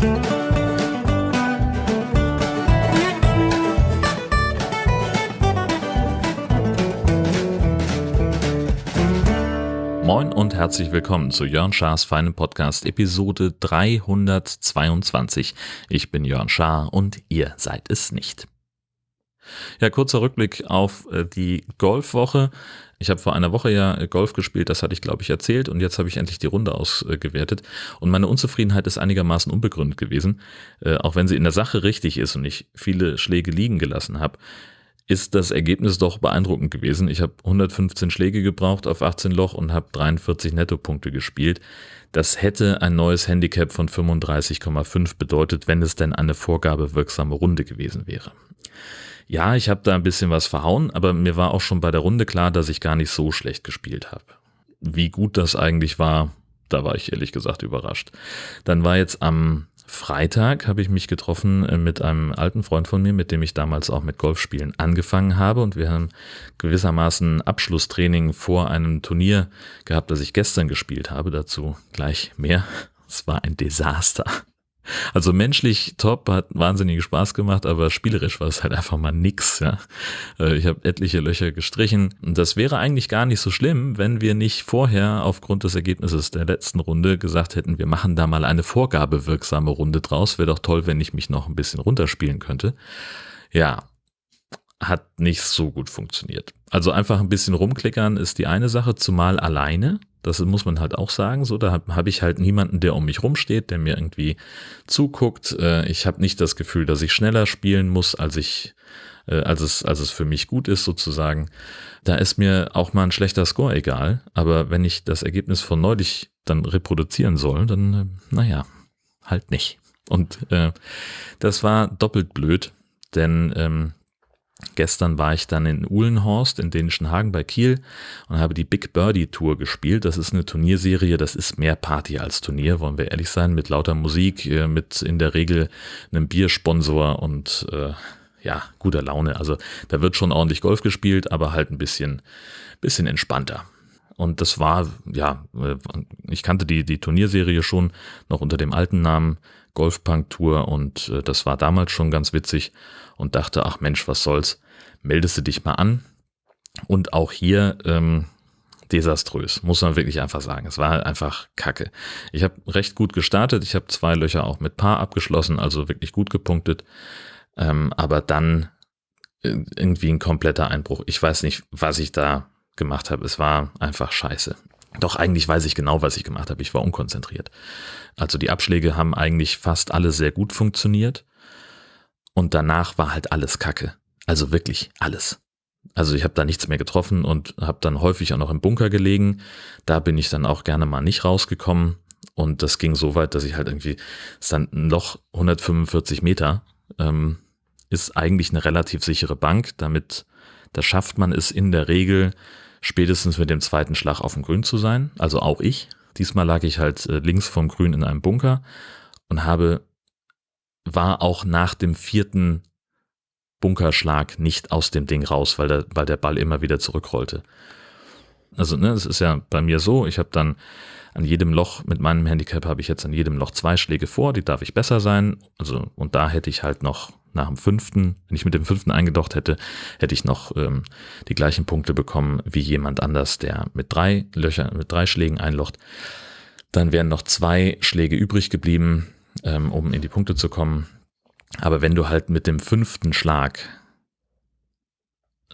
Moin und herzlich willkommen zu Jörn Schars feinem Podcast Episode 322. Ich bin Jörn Schaar und ihr seid es nicht. Ja, kurzer Rückblick auf äh, die Golfwoche. Ich habe vor einer Woche ja äh, Golf gespielt, das hatte ich glaube ich erzählt und jetzt habe ich endlich die Runde ausgewertet und meine Unzufriedenheit ist einigermaßen unbegründet gewesen, äh, auch wenn sie in der Sache richtig ist und ich viele Schläge liegen gelassen habe ist das Ergebnis doch beeindruckend gewesen. Ich habe 115 Schläge gebraucht auf 18 Loch und habe 43 Nettopunkte gespielt. Das hätte ein neues Handicap von 35,5 bedeutet, wenn es denn eine vorgabewirksame Runde gewesen wäre. Ja, ich habe da ein bisschen was verhauen, aber mir war auch schon bei der Runde klar, dass ich gar nicht so schlecht gespielt habe. Wie gut das eigentlich war, da war ich ehrlich gesagt überrascht. Dann war jetzt am Freitag habe ich mich getroffen äh, mit einem alten Freund von mir, mit dem ich damals auch mit Golfspielen angefangen habe und wir haben gewissermaßen Abschlusstraining vor einem Turnier gehabt, das ich gestern gespielt habe. Dazu gleich mehr. Es war ein Desaster. Also menschlich top, hat wahnsinnig Spaß gemacht, aber spielerisch war es halt einfach mal nix. Ja. Äh, ich habe etliche Löcher gestrichen und das wäre eigentlich gar nicht so schlimm, wenn wir nicht vorher aufgrund des Ergebnisses der letzten Runde gesagt hätten, wir machen da mal eine vorgabewirksame Runde draus. Wäre doch toll, wenn ich mich noch ein bisschen runterspielen könnte. Ja, hat nicht so gut funktioniert. Also einfach ein bisschen rumklickern ist die eine Sache, zumal alleine. Das muss man halt auch sagen. So, da habe hab ich halt niemanden, der um mich rumsteht, der mir irgendwie zuguckt. Äh, ich habe nicht das Gefühl, dass ich schneller spielen muss, als ich, äh, als es, als es für mich gut ist, sozusagen. Da ist mir auch mal ein schlechter Score egal. Aber wenn ich das Ergebnis von neulich dann reproduzieren soll, dann, äh, naja, halt nicht. Und äh, das war doppelt blöd, denn ähm, Gestern war ich dann in Uhlenhorst in Dänischen Hagen bei Kiel und habe die Big Birdie Tour gespielt. Das ist eine Turnierserie, das ist mehr Party als Turnier, wollen wir ehrlich sein, mit lauter Musik, äh, mit in der Regel einem Biersponsor und äh, ja, guter Laune. Also da wird schon ordentlich Golf gespielt, aber halt ein bisschen, bisschen entspannter. Und das war, ja, äh, ich kannte die, die Turnierserie schon noch unter dem alten Namen Golfpunk Tour und äh, das war damals schon ganz witzig und dachte, ach Mensch, was soll's, meldest du dich mal an. Und auch hier ähm, desaströs, muss man wirklich einfach sagen. Es war einfach Kacke. Ich habe recht gut gestartet, ich habe zwei Löcher auch mit Paar abgeschlossen, also wirklich gut gepunktet. Ähm, aber dann äh, irgendwie ein kompletter Einbruch. Ich weiß nicht, was ich da gemacht habe. Es war einfach scheiße. Doch eigentlich weiß ich genau, was ich gemacht habe. Ich war unkonzentriert. Also die Abschläge haben eigentlich fast alle sehr gut funktioniert. Und danach war halt alles Kacke. Also wirklich alles. Also ich habe da nichts mehr getroffen und habe dann häufig auch noch im Bunker gelegen. Da bin ich dann auch gerne mal nicht rausgekommen. Und das ging so weit, dass ich halt irgendwie, es dann ein Loch 145 Meter, ähm, ist eigentlich eine relativ sichere Bank. Damit, da schafft man es in der Regel spätestens mit dem zweiten Schlag auf dem Grün zu sein. Also auch ich. Diesmal lag ich halt äh, links vom Grün in einem Bunker und habe war auch nach dem vierten Bunkerschlag nicht aus dem Ding raus, weil der, weil der Ball immer wieder zurückrollte. Also, ne, es ist ja bei mir so, ich habe dann an jedem Loch, mit meinem Handicap habe ich jetzt an jedem Loch zwei Schläge vor, die darf ich besser sein. Also, und da hätte ich halt noch nach dem fünften, wenn ich mit dem fünften eingedocht hätte, hätte ich noch ähm, die gleichen Punkte bekommen wie jemand anders, der mit drei Löchern, mit drei Schlägen einlocht. Dann wären noch zwei Schläge übrig geblieben ähm, um in die Punkte zu kommen. Aber wenn du halt mit dem fünften Schlag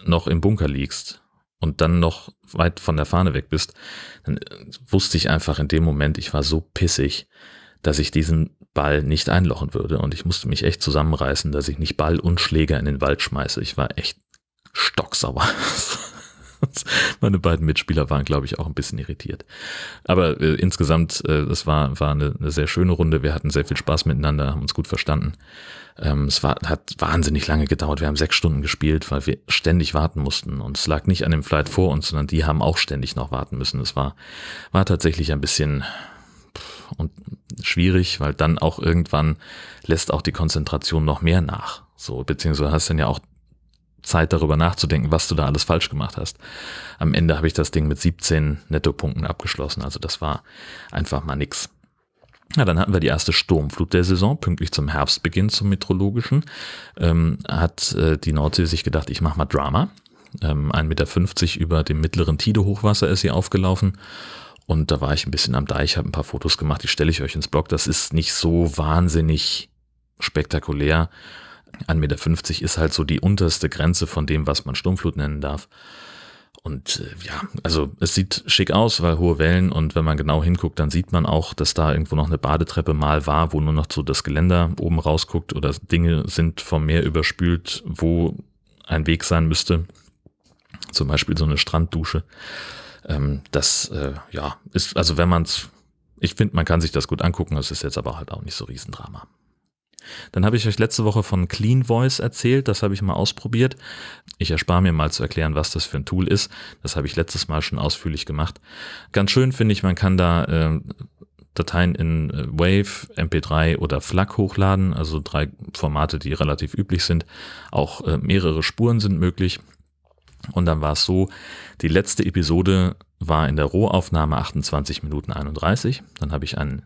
noch im Bunker liegst und dann noch weit von der Fahne weg bist, dann äh, wusste ich einfach in dem Moment, ich war so pissig, dass ich diesen Ball nicht einlochen würde. Und ich musste mich echt zusammenreißen, dass ich nicht Ball und Schläger in den Wald schmeiße. Ich war echt stocksauer. Meine beiden Mitspieler waren, glaube ich, auch ein bisschen irritiert. Aber äh, insgesamt, äh, es war, war eine, eine, sehr schöne Runde. Wir hatten sehr viel Spaß miteinander, haben uns gut verstanden. Ähm, es war, hat wahnsinnig lange gedauert. Wir haben sechs Stunden gespielt, weil wir ständig warten mussten. Und es lag nicht an dem Flight vor uns, sondern die haben auch ständig noch warten müssen. Es war, war tatsächlich ein bisschen und schwierig, weil dann auch irgendwann lässt auch die Konzentration noch mehr nach. So, beziehungsweise hast dann ja auch Zeit darüber nachzudenken, was du da alles falsch gemacht hast. Am Ende habe ich das Ding mit 17 Nettopunkten abgeschlossen, also das war einfach mal nix. Ja, dann hatten wir die erste Sturmflut der Saison, pünktlich zum Herbstbeginn zum Meteorologischen. Ähm, hat äh, die Nordsee sich gedacht, ich mache mal Drama. Ähm, 1,50 Meter über dem mittleren Tide-Hochwasser ist sie aufgelaufen. Und da war ich ein bisschen am Deich, habe ein paar Fotos gemacht, die stelle ich euch ins Blog. Das ist nicht so wahnsinnig spektakulär. 1,50 Meter ist halt so die unterste Grenze von dem, was man Sturmflut nennen darf. Und äh, ja, also es sieht schick aus, weil hohe Wellen und wenn man genau hinguckt, dann sieht man auch, dass da irgendwo noch eine Badetreppe mal war, wo nur noch so das Geländer oben rausguckt oder Dinge sind vom Meer überspült, wo ein Weg sein müsste. Zum Beispiel so eine Stranddusche. Ähm, das, äh, ja, ist, also wenn man es, ich finde, man kann sich das gut angucken, es ist jetzt aber halt auch nicht so Riesendrama. Dann habe ich euch letzte Woche von Clean Voice erzählt, das habe ich mal ausprobiert. Ich erspare mir mal zu erklären, was das für ein Tool ist. Das habe ich letztes Mal schon ausführlich gemacht. Ganz schön finde ich, man kann da äh, Dateien in äh, Wave, MP3 oder FLAC hochladen, also drei Formate, die relativ üblich sind. Auch äh, mehrere Spuren sind möglich. Und dann war es so, die letzte Episode war in der Rohaufnahme 28 Minuten 31. Dann habe ich einen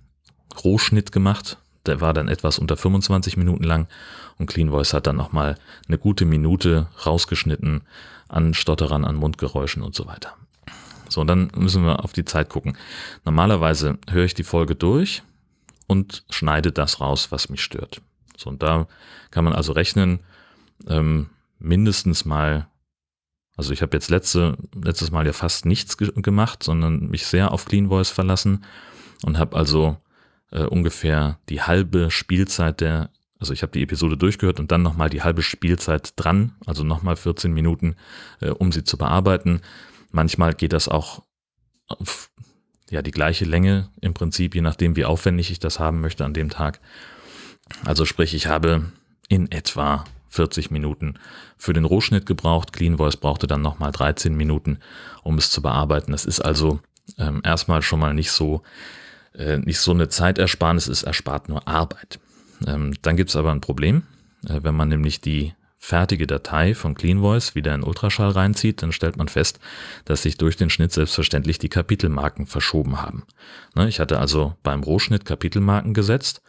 Rohschnitt gemacht der war dann etwas unter 25 Minuten lang und Clean Voice hat dann nochmal eine gute Minute rausgeschnitten an Stotterern, an Mundgeräuschen und so weiter. So, und dann müssen wir auf die Zeit gucken. Normalerweise höre ich die Folge durch und schneide das raus, was mich stört. So, und da kann man also rechnen, ähm, mindestens mal, also ich habe jetzt letzte, letztes Mal ja fast nichts ge gemacht, sondern mich sehr auf Clean Voice verlassen und habe also äh, ungefähr die halbe Spielzeit der, also ich habe die Episode durchgehört und dann nochmal die halbe Spielzeit dran, also nochmal 14 Minuten, äh, um sie zu bearbeiten. Manchmal geht das auch auf ja, die gleiche Länge im Prinzip, je nachdem, wie aufwendig ich das haben möchte an dem Tag. Also sprich, ich habe in etwa 40 Minuten für den Rohschnitt gebraucht. Clean Voice brauchte dann nochmal 13 Minuten, um es zu bearbeiten. Das ist also ähm, erstmal schon mal nicht so äh, nicht so eine Zeitersparnis ist, erspart nur Arbeit. Ähm, dann gibt es aber ein Problem. Äh, wenn man nämlich die fertige Datei von Clean Voice wieder in Ultraschall reinzieht, dann stellt man fest, dass sich durch den Schnitt selbstverständlich die Kapitelmarken verschoben haben. Ne, ich hatte also beim Rohschnitt Kapitelmarken gesetzt,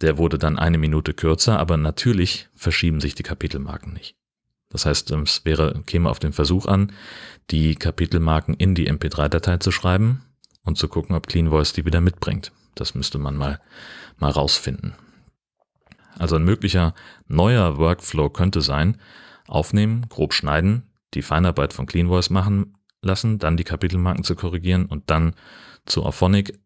der wurde dann eine Minute kürzer, aber natürlich verschieben sich die Kapitelmarken nicht. Das heißt, es wäre, käme auf den Versuch an, die Kapitelmarken in die MP3-Datei zu schreiben und zu gucken, ob Clean Voice die wieder mitbringt. Das müsste man mal, mal rausfinden. Also ein möglicher neuer Workflow könnte sein, aufnehmen, grob schneiden, die Feinarbeit von Clean Voice machen lassen, dann die Kapitelmarken zu korrigieren und dann zu Auphonic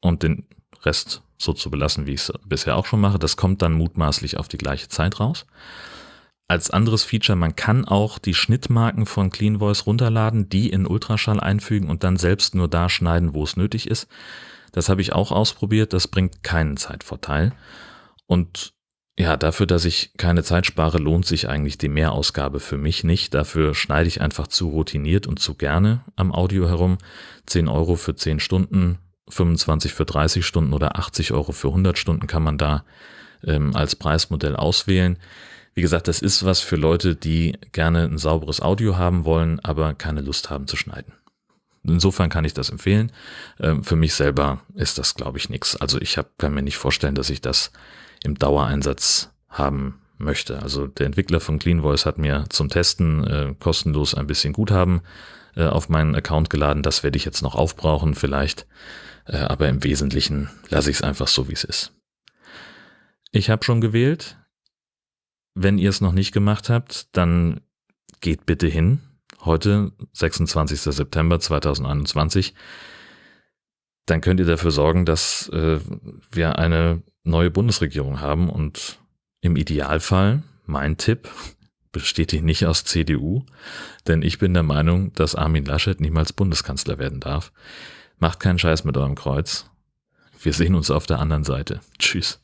und den Rest so zu belassen, wie ich es bisher auch schon mache. Das kommt dann mutmaßlich auf die gleiche Zeit raus. Als anderes Feature, man kann auch die Schnittmarken von Clean Voice runterladen, die in Ultraschall einfügen und dann selbst nur da schneiden, wo es nötig ist. Das habe ich auch ausprobiert, das bringt keinen Zeitvorteil. Und ja, dafür, dass ich keine Zeit spare, lohnt sich eigentlich die Mehrausgabe für mich nicht. Dafür schneide ich einfach zu routiniert und zu gerne am Audio herum. 10 Euro für 10 Stunden, 25 für 30 Stunden oder 80 Euro für 100 Stunden kann man da ähm, als Preismodell auswählen. Wie gesagt, das ist was für Leute, die gerne ein sauberes Audio haben wollen, aber keine Lust haben zu schneiden. Insofern kann ich das empfehlen. Ähm, für mich selber ist das, glaube ich, nichts. Also ich hab, kann mir nicht vorstellen, dass ich das im Dauereinsatz haben möchte. Also der Entwickler von Clean Voice hat mir zum Testen äh, kostenlos ein bisschen Guthaben äh, auf meinen Account geladen. Das werde ich jetzt noch aufbrauchen vielleicht. Äh, aber im Wesentlichen lasse ich es einfach so, wie es ist. Ich habe schon gewählt. Wenn ihr es noch nicht gemacht habt, dann geht bitte hin. Heute, 26. September 2021. Dann könnt ihr dafür sorgen, dass äh, wir eine neue Bundesregierung haben und im Idealfall, mein Tipp, besteht die nicht aus CDU, denn ich bin der Meinung, dass Armin Laschet niemals Bundeskanzler werden darf. Macht keinen Scheiß mit eurem Kreuz. Wir sehen uns auf der anderen Seite. Tschüss.